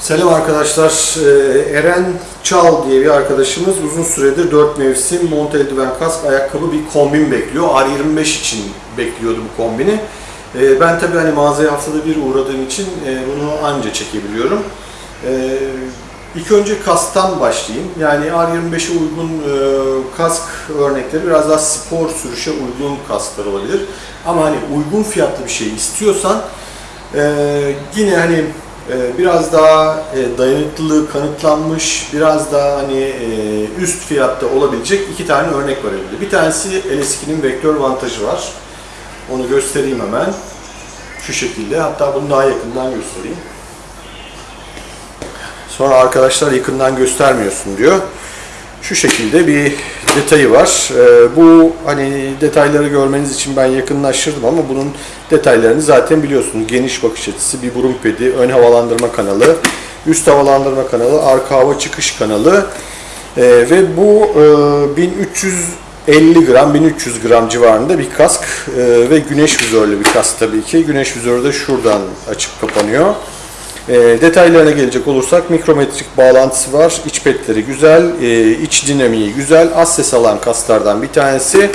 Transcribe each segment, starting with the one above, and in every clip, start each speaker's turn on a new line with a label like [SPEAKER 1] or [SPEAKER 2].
[SPEAKER 1] Selam arkadaşlar. Ee, Eren Çal diye bir arkadaşımız uzun süredir 4 mevsim mont eldiven kask ayakkabı bir kombin bekliyor. R25 için bekliyordu bu kombini. Ee, Ben tabii hani mağazaya haftada bir uğradığım için e, bunu anca çekebiliyorum. İlk önce kasktan başlayayım. Yani R25'e uygun e, kask örnekleri biraz daha spor sürüşe uygun kasklar olabilir. Ama hani uygun fiyatlı bir şey istiyorsan e, yine hani e, biraz daha e, dayanıklılığı kanıtlanmış, biraz daha hani e, üst fiyatta olabilecek iki tane örnek var elimde. Bir tanesi LS2'nin vektör avantajı var. Onu göstereyim hemen. Şu şekilde. Hatta bunu daha yakından göstereyim. Sonra arkadaşlar yakından göstermiyorsun diyor. Şu şekilde bir detayı var. Ee, bu hani detayları görmeniz için ben yakınlaştırdım ama bunun detaylarını zaten biliyorsunuz. Geniş bakış açısı, bir burun pedi, ön havalandırma kanalı, üst havalandırma kanalı, arka hava çıkış kanalı Ee, ve bu e, 1350 gram, 1300 gram civarında bir kask Ee, ve güneş vizörlü bir kask tabii ki. Güneş vizörü de şuradan açıp kapanıyor. E, detaylarına gelecek olursak mikrometrik bağlantısı var. İç petleri güzel, e, iç dinamiği güzel. Az ses alan kaslardan bir tanesi.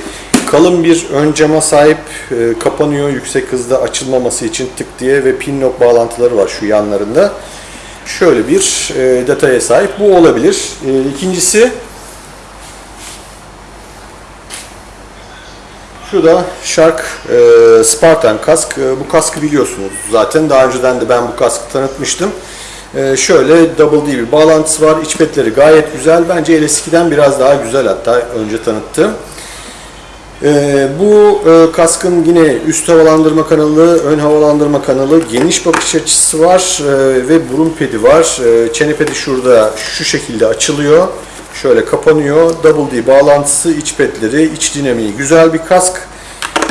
[SPEAKER 1] Kalın bir ön cama sahip e, kapanıyor yüksek hızda açılmaması için tık diye ve pin lock bağlantıları var şu yanlarında. Şöyle bir e, detaya sahip. Bu olabilir. E, ikincisi Şu da Shark e, Spartan kask. E, bu kaskı biliyorsunuz zaten. Daha önceden de ben bu kaskı tanıtmıştım. E, şöyle double D bir bağlantısı var. İç petleri gayet güzel. Bence LS2'den biraz daha güzel hatta önce tanıttım. E, bu e, kaskın yine üst havalandırma kanalı, ön havalandırma kanalı, geniş bakış açısı var e, ve burun pedi var. E, çene pedi şurada şu şekilde açılıyor. Şöyle kapanıyor. Double D bağlantısı, iç petleri, iç dinamiği güzel bir kask.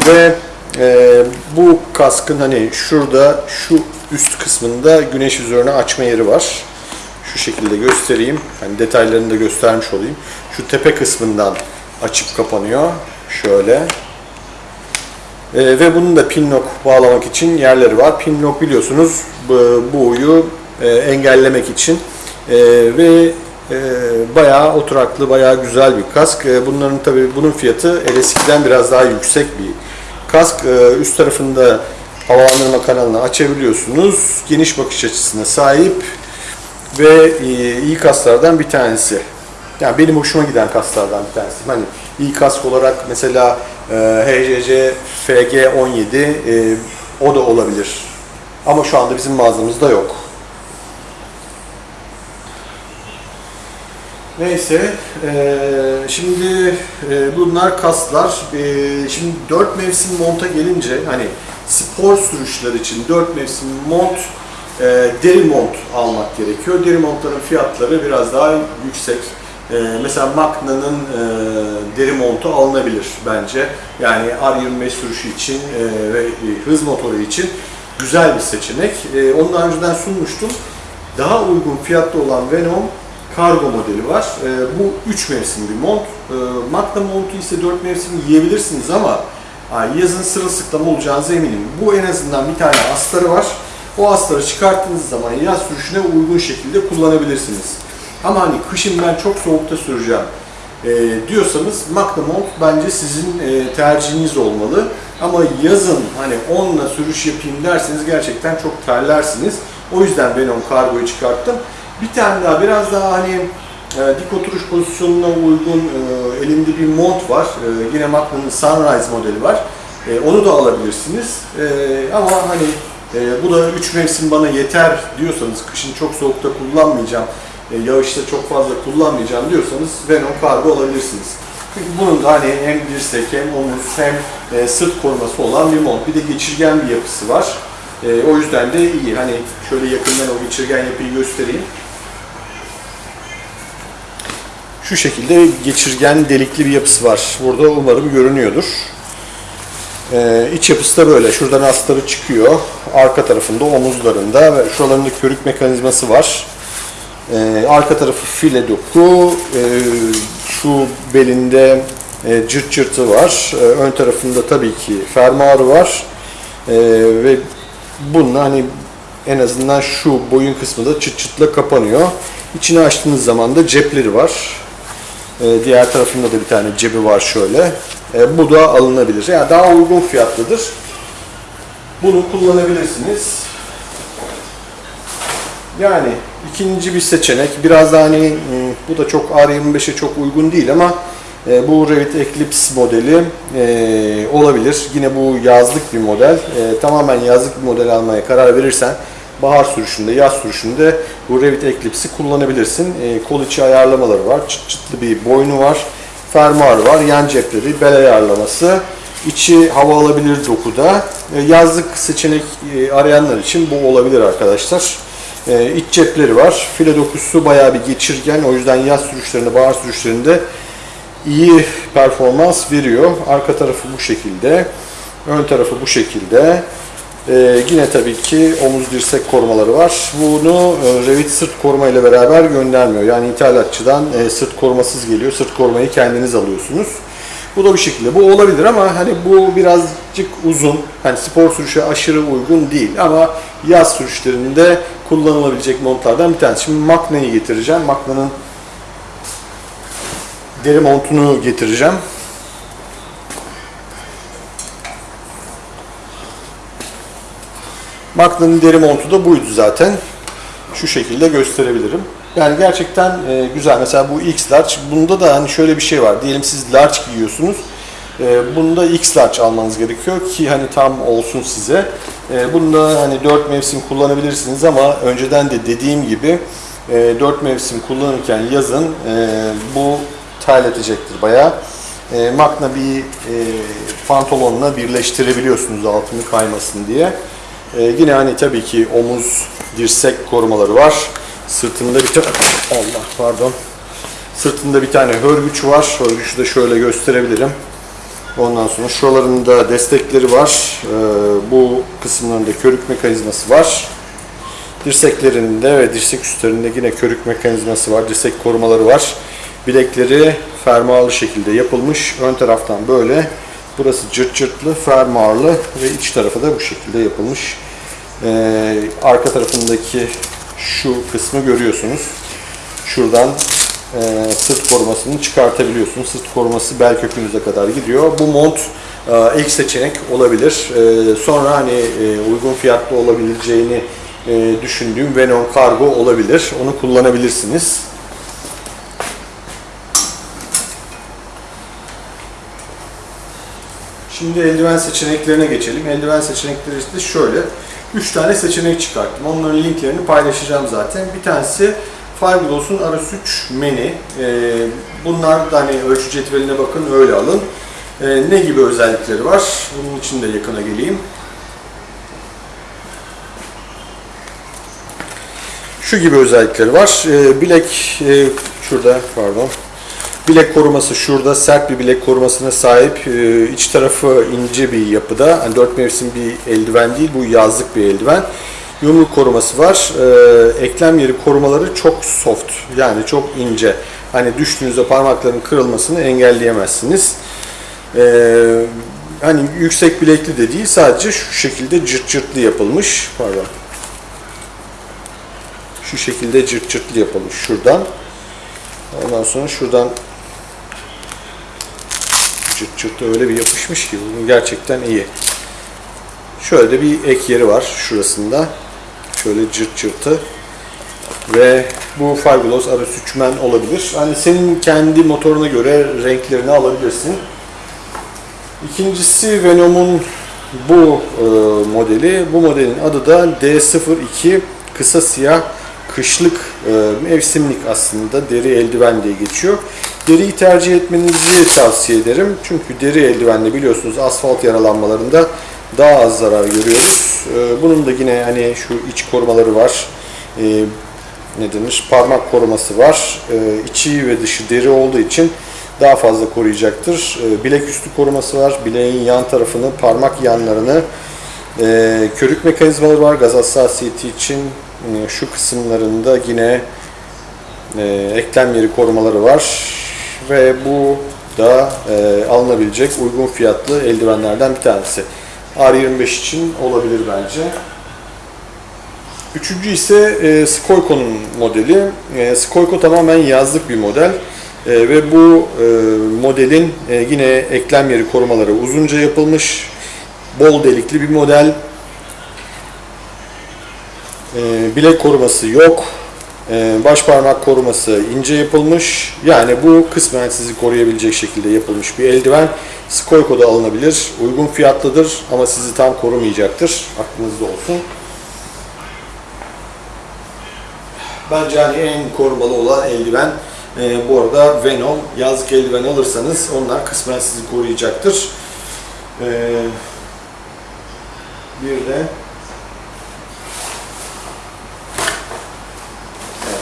[SPEAKER 1] Ve e, bu kaskın hani şurada şu üst kısmında güneş üzerine açma yeri var. Şu şekilde göstereyim. Hani detaylarını da göstermiş olayım. Şu tepe kısmından açıp kapanıyor. Şöyle. E, ve bunun da pin lock bağlamak için yerleri var. Pin lock biliyorsunuz bu, bu uyu e, engellemek için. E, ve bayağı oturaklı, bayağı güzel bir kask. E, bunların tabii bunun fiyatı LS2'den biraz daha yüksek bir kask. E, üst tarafında havalandırma kanalını açabiliyorsunuz. Geniş bakış açısına sahip ve e, iyi kasklardan bir tanesi. Yani benim hoşuma giden kasklardan bir tanesi. Hani iyi kask olarak mesela e, HCC FG17 e, o da olabilir. Ama şu anda bizim mağazamızda yok. Neyse, eee, şimdi eee, bunlar kaslar. Eee, şimdi 4 mevsim monta gelince hani spor sürüşler için 4 mevsim mont, eee, deri mont almak gerekiyor. Deri montların fiyatları biraz daha yüksek. Eee, mesela Magna'nın eee, deri montu alınabilir bence. Yani R25 sürüşü için eee, ve hız motoru için güzel bir seçenek. Eee, onu daha önceden sunmuştum. Daha uygun fiyatlı olan Venom kargo modeli var. E, bu 3 mevsim bir mont. E, Magna montu ise 4 mevsim yiyebilirsiniz ama yazın sırılsıklam olacağınıza eminim. Bu en azından bir tane astarı var. O astarı çıkarttığınız zaman yaz sürüşüne uygun şekilde kullanabilirsiniz. Ama hani kışın ben çok soğukta süreceğim e, diyorsanız Magna mont bence sizin e, tercihiniz olmalı. Ama yazın hani onunla sürüş yapayım derseniz gerçekten çok terlersiniz. O yüzden ben onu kargoyu çıkarttım. Bir tane daha biraz daha hani e, dik oturuş pozisyonuna uygun e, elimde bir mont var. E, yine Magnum'un Sunrise modeli var. E, onu da alabilirsiniz. E, ama hani e, bu da 3 mevsim bana yeter diyorsanız, kışın çok soğukta kullanmayacağım, e, yağışta çok fazla kullanmayacağım diyorsanız Venom kargo alabilirsiniz. Çünkü bunun da hani hem dirsek hem omuz hem e, sırt koruması olan bir mont. Bir de geçirgen bir yapısı var. E, o yüzden de iyi. Hani şöyle yakından o geçirgen yapıyı göstereyim. Şu şekilde geçirgen delikli bir yapısı var. Burada umarım görünüyordur. Ee, iç yapısı da böyle. Şuradan astarı çıkıyor. Arka tarafında omuzlarında ve şuralarında körük mekanizması var. Ee, arka tarafı file doku. Ee, şu belinde e, cırt cırtı var. Ee, ön tarafında tabii ki fermuarı var. Ee, ve bununla hani en azından şu boyun kısmı da çıt çıtla kapanıyor. İçini açtığınız zaman da cepleri var. Ee, diğer tarafında da bir tane cebi var şöyle. Ee, bu da alınabilir. Yani daha uygun fiyatlıdır. Bunu kullanabilirsiniz. Yani ikinci bir seçenek. Biraz da hani hmm, bu da çok R25'e çok uygun değil ama e, bu Revit Eclipse modeli e, olabilir. Yine bu yazlık bir model. E, tamamen yazlık bir model almaya karar verirsen bahar sürüşünde, yaz sürüşünde bu Revit Eclipse'i kullanabilirsin. E, kol içi ayarlamaları var. Çıt çıtlı bir boynu var. Fermuarı var. Yan cepleri, bel ayarlaması. İçi hava alabilir dokuda. E, yazlık seçenek e, arayanlar için bu olabilir arkadaşlar. E, iç cepleri var. File dokusu bayağı bir geçirgen. O yüzden yaz sürüşlerinde, bahar sürüşlerinde iyi performans veriyor. Arka tarafı bu şekilde. Ön tarafı bu şekilde. Ee, yine tabii ki omuz dirsek korumaları var. Bunu e, Revit sırt koruma ile beraber göndermiyor. Yani ithalatçıdan e, sırt korumasız geliyor. Sırt korumayı kendiniz alıyorsunuz. Bu da bir şekilde. Bu olabilir ama hani bu birazcık uzun. Hani spor sürüşe aşırı uygun değil ama yaz sürüşlerinde kullanılabilecek montlardan bir tanesi. Şimdi Magna'yı getireceğim. Magna'nın deri montunu getireceğim. Magna'nın deri montu da buydu zaten. Şu şekilde gösterebilirim. Yani gerçekten e, güzel. Mesela bu X large. Bunda da hani şöyle bir şey var. Diyelim siz large giyiyorsunuz. E, bunda X large almanız gerekiyor ki hani tam olsun size. E, bunda hani 4 mevsim kullanabilirsiniz ama önceden de dediğim gibi e, 4 mevsim kullanırken yazın e, bu terletecektir bayağı. E, Magna bir e, pantolonla birleştirebiliyorsunuz altını kaymasın diye. E, yine hani tabii ki omuz, dirsek korumaları var. Sırtında bir tane Allah pardon. Sırtında bir tane hörgüç var. Hörgüçü de şöyle gösterebilirim. Ondan sonra şuralarında destekleri var. E, bu kısımlarında körük mekanizması var. Dirseklerinde ve dirsek üstlerinde yine körük mekanizması var. Dirsek korumaları var. Bilekleri fermuarlı şekilde yapılmış. Ön taraftan böyle. Burası cırt cırtlı, fermuarlı ve iç tarafı da bu şekilde yapılmış. Ee, arka tarafındaki şu kısmı görüyorsunuz. Şuradan e, sırt korumasını çıkartabiliyorsunuz. Sırt koruması bel kökünüze kadar gidiyor. Bu mont e, ilk seçenek olabilir. E, sonra hani e, uygun fiyatlı olabileceğini e, düşündüğüm Venom Cargo olabilir. Onu kullanabilirsiniz. Şimdi eldiven seçeneklerine geçelim. Eldiven seçenekleri işte şöyle. 3 tane seçenek çıkarttım. Onların linklerini paylaşacağım zaten. Bir tanesi Fireglass'un RS3 Mini. Ee, bunlar da hani ölçü cetveline bakın öyle alın. Ee, ne gibi özellikleri var? Bunun için de yakına geleyim. Şu gibi özellikleri var. Ee, bilek şurada pardon. Bilek koruması şurada sert bir bilek korumasına sahip. Ee, iç tarafı ince bir yapıda. Yani 4 mevsim bir eldiven değil, bu yazlık bir eldiven. Yumruk koruması var. Ee, eklem yeri korumaları çok soft. Yani çok ince. Hani düştüğünüzde parmakların kırılmasını engelleyemezsiniz. Ee, hani yüksek bilekli de değil, sadece şu şekilde cırt cırtlı yapılmış. Pardon. Şu şekilde cırt cırtlı yapılmış şuradan. Ondan sonra şuradan cırt cırt öyle bir yapışmış ki bunun gerçekten iyi. Şöyle de bir ek yeri var şurasında. Şöyle cırt cırtı. Ve bu Fiberglass RS3 Men olabilir. Hani senin kendi motoruna göre renklerini alabilirsin. İkincisi Venom'un bu e, modeli. Bu modelin adı da D02 kısa siyah kışlık e, mevsimlik aslında deri eldiven diye geçiyor. Deriyi tercih etmenizi tavsiye ederim. Çünkü deri eldivenle biliyorsunuz asfalt yaralanmalarında daha az zarar görüyoruz. E, bunun da yine hani şu iç korumaları var. E, ne denir? Parmak koruması var. E, içi ve dışı deri olduğu için daha fazla koruyacaktır. Bilek üstü koruması var. Bileğin yan tarafını, parmak yanlarını körük mekanizmaları var gaz hassasiyeti için. Şu kısımlarında yine e, eklem yeri korumaları var ve bu da e, alınabilecek uygun fiyatlı eldivenlerden bir tanesi. R25 için olabilir bence. Üçüncü ise e, Skoyko'nun modeli. E, Skoyko tamamen yazlık bir model. E, ve bu e, modelin e, yine eklem yeri korumaları uzunca yapılmış, bol delikli bir model. E, bilek koruması yok. E, baş parmak koruması ince yapılmış. Yani bu kısmen sizi koruyabilecek şekilde yapılmış bir eldiven. Skoyko'da alınabilir. Uygun fiyatlıdır ama sizi tam korumayacaktır. Aklınızda olsun. Bence hani en korumalı olan eldiven e, bu arada Venom. Yazlık eldiven alırsanız onlar kısmen sizi koruyacaktır. E, bir de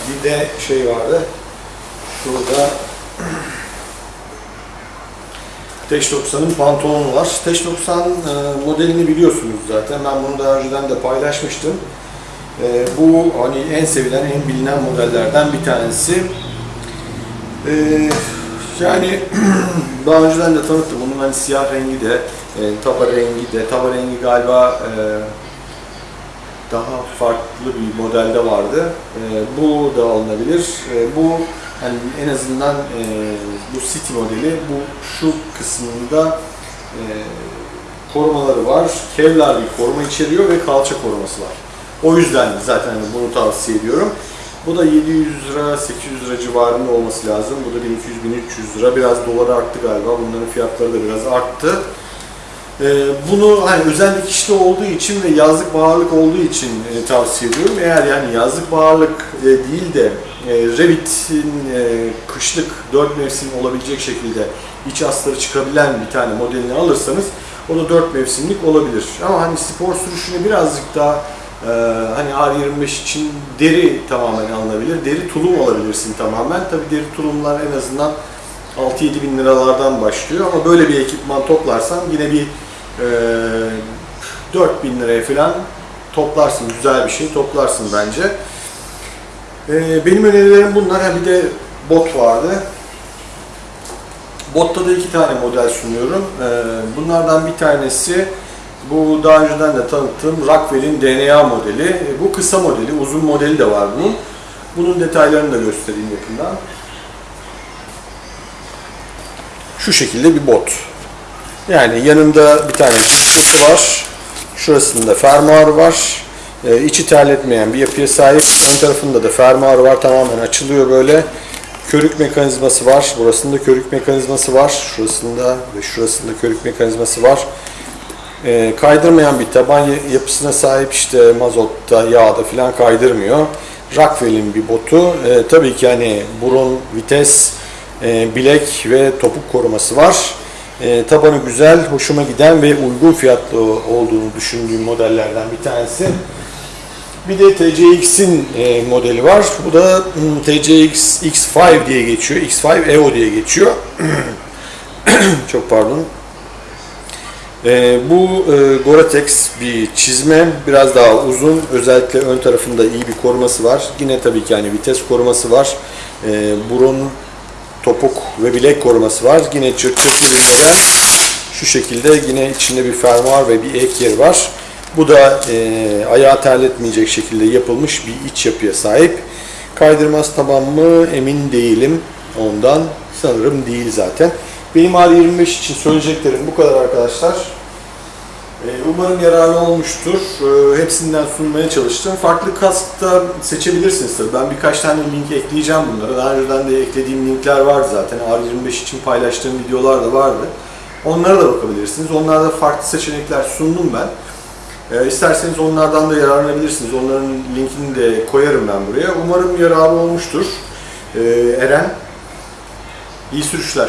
[SPEAKER 1] bir de şey vardı. Şurada Teş 90'ın pantolonu var. Teş 90 e, modelini biliyorsunuz zaten. Ben bunu daha önceden de paylaşmıştım. E, bu hani en sevilen, en bilinen modellerden bir tanesi. E, yani daha önceden de tanıttım. Bunun hani siyah rengi de, taba rengi de, taba rengi galiba daha farklı bir modelde vardı. E, bu da alınabilir. E, bu hani en azından e, bu City modeli bu şu kısmında e, korumaları var. Kevlar bir koruma içeriyor ve kalça koruması var. O yüzden zaten hani bunu tavsiye ediyorum. Bu da 700 lira, 800 lira civarında olması lazım. Bu da 1200-1300 lira. Biraz dolara arttı galiba. Bunların fiyatları da biraz arttı. Ee, bunu hani özel dikişli olduğu için ve yazlık bağırlık olduğu için e, tavsiye ediyorum. Eğer yani yazlık bağırlık e, değil de e, Revit'in e, kışlık 4 mevsim olabilecek şekilde iç astarı çıkabilen bir tane modelini alırsanız o da 4 mevsimlik olabilir. Ama hani spor sürüşüne birazcık daha e, hani R25 için deri tamamen alınabilir. Deri tulum alabilirsin tamamen. Tabi deri tulumlar en azından 6-7 bin liralardan başlıyor ama böyle bir ekipman toplarsan yine bir e, 4 bin liraya falan toplarsın. Güzel bir şey toplarsın bence. E, benim önerilerim bunlar. Ha bir de bot vardı. Botta da iki tane model sunuyorum. E, bunlardan bir tanesi bu daha önceden de tanıttığım Rockwell'in DNA modeli. E, bu kısa modeli, uzun modeli de var bunun. Bunun detaylarını da göstereyim yakından. Şu şekilde bir bot. Yani yanında bir tane cips var. Şurasında fermuarı var. Ee, içi terletmeyen bir yapıya sahip. Ön tarafında da fermuarı var. Tamamen açılıyor böyle. Körük mekanizması var. Burasında körük mekanizması var. Şurasında ve şurasında körük mekanizması var. Ee, kaydırmayan bir taban yapısına sahip işte mazotta, yağda falan kaydırmıyor. Rockwell'in bir botu. Ee, tabii ki hani burun, vites, e, bilek ve topuk koruması var. E, tabanı güzel, hoşuma giden ve uygun fiyatlı olduğunu düşündüğüm modellerden bir tanesi. Bir de TCX'in e, modeli var. Bu da hmm, TCX X5 diye geçiyor. X5 Evo diye geçiyor. Çok pardon. E, bu e, Gore-Tex bir çizme. Biraz daha uzun. Özellikle ön tarafında iyi bir koruması var. Yine tabii ki yani vites koruması var. E, burun topuk ve bilek koruması var. Yine çırt bir model. Şu şekilde yine içinde bir fermuar ve bir ek yer var. Bu da e, ayağı terletmeyecek şekilde yapılmış bir iç yapıya sahip. Kaydırmaz taban mı emin değilim ondan. Sanırım değil zaten. Benim R25 için söyleyeceklerim bu kadar arkadaşlar. E, Umarım yararlı olmuştur. E, Hepsinden sunmaya çalıştım. Farklı kaskta seçebilirsiniz tabii. Ben birkaç tane link ekleyeceğim bunlara. Daha önceden de eklediğim linkler vardı zaten. R25 için paylaştığım videolar da vardı. Onlara da bakabilirsiniz. Onlarda farklı seçenekler sundum ben. E, İsterseniz onlardan da yararlanabilirsiniz. Onların linkini de koyarım ben buraya. Umarım yararlı olmuştur. Eren, iyi sürüşler.